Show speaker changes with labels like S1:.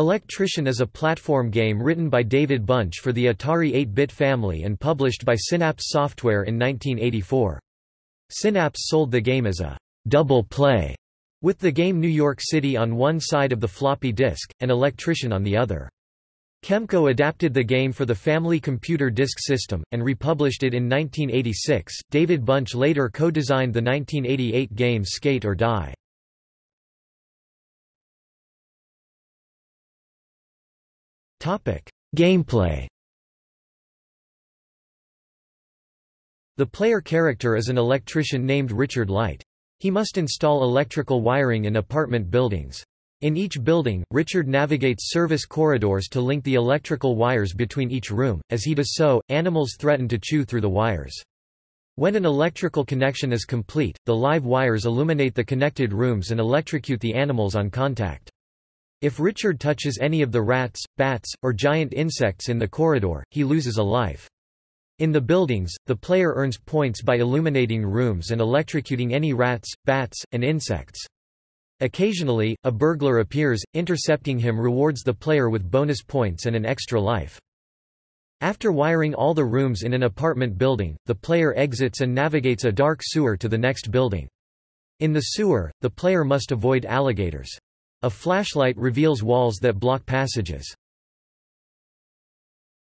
S1: Electrician is a platform game written by David Bunch for the Atari 8-bit family and published by Synapse Software in 1984. Synapse sold the game as a double play, with the game New York City on one side of the floppy disk, and Electrician on the other. Kemco adapted the game for the Family Computer Disk System, and republished it in 1986. David Bunch later co designed the 1988 game Skate or Die. Gameplay The player character is an electrician named Richard Light. He must install electrical wiring in apartment buildings. In each building, Richard navigates service corridors to link the electrical wires between each room. As he does so, animals threaten to chew through the wires. When an electrical connection is complete, the live wires illuminate the connected rooms and electrocute the animals on contact. If Richard touches any of the rats, bats, or giant insects in the corridor, he loses a life. In the buildings, the player earns points by illuminating rooms and electrocuting any rats, bats, and insects. Occasionally, a burglar appears, intercepting him rewards the player with bonus points and an extra life. After wiring all the rooms in an apartment building, the player exits and navigates a dark sewer to the next building. In the sewer, the player must avoid alligators. A flashlight reveals walls that block passages.